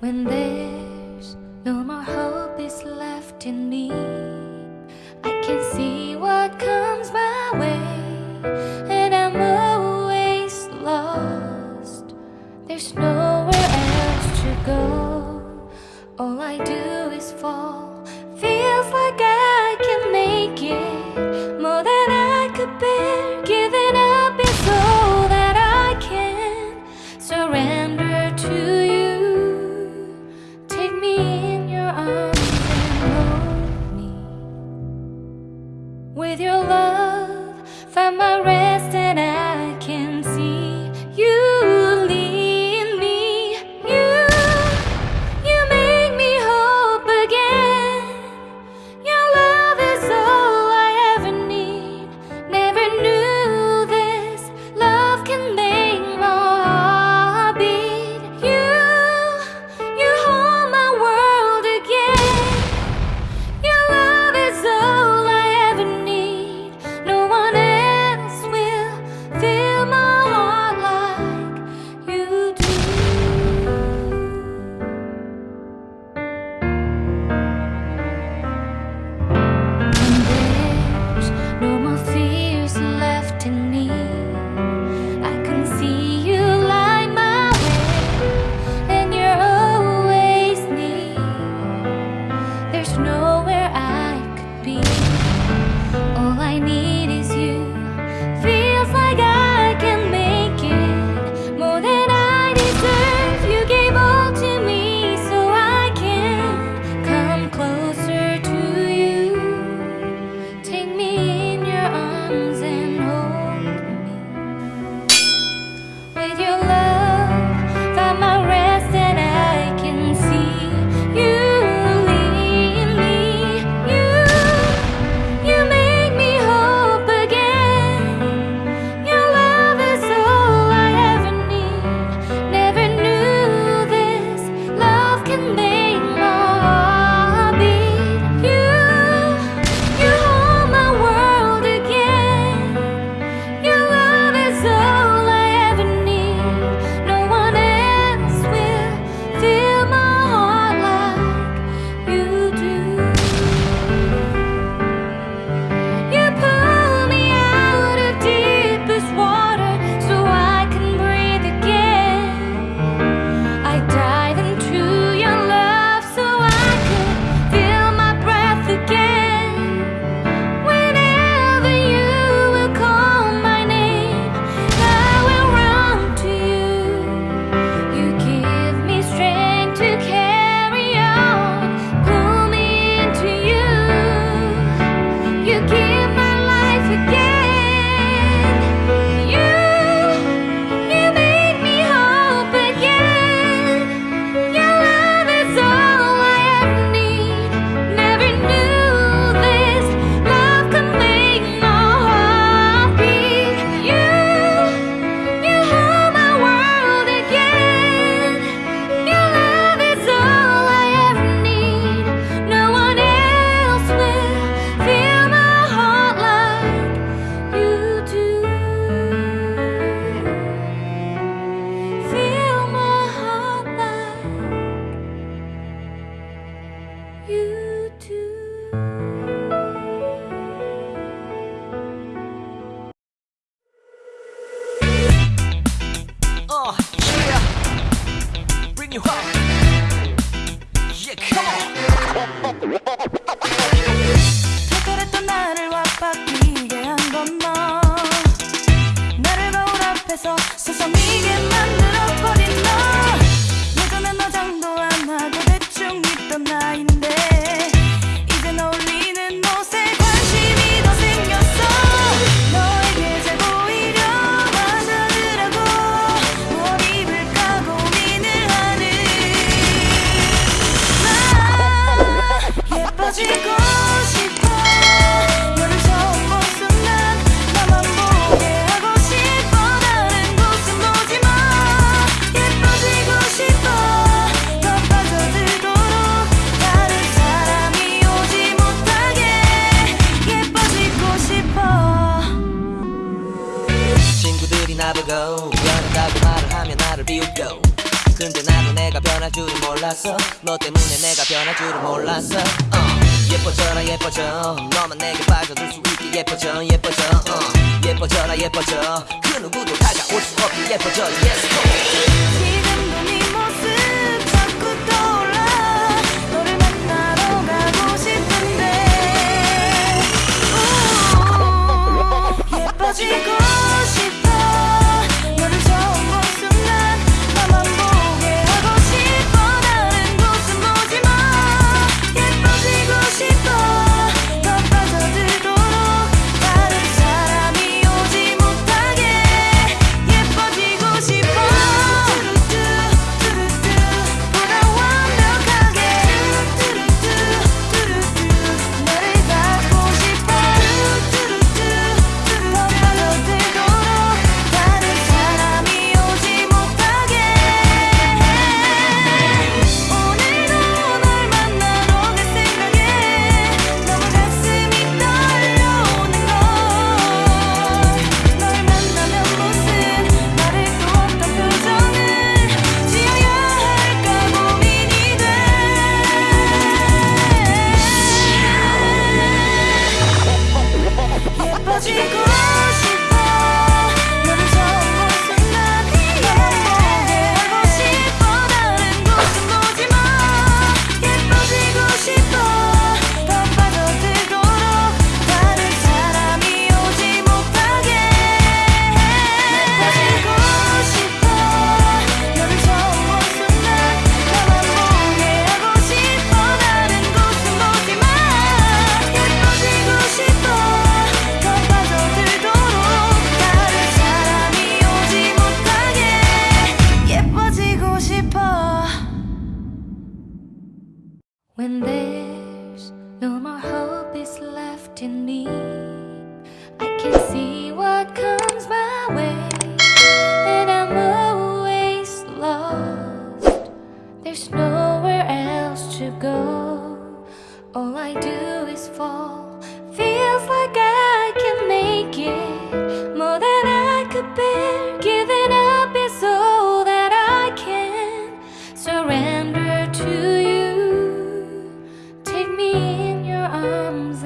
When there's no more hope is left in me I can see what you do. Oh, yeah. Bring you. Yeah, come on. 몰랐어? 너 때문에 내가 변할 줄은 몰랐어. uh, 예뻐져라 예뻐져. 너만 내게 빠져들 수 있게 예뻐져 예뻐져. uh, 예뻐져라 예뻐져. 그 누구도 다가올 수 없게 예뻐져. Yes go. in me. I can see what comes my way And I'm always lost. There's nowhere else to go. All I do is fall. Feels like I can make it. More than I could bear. Giving up is all that I can Surrender to you. Take me in your arms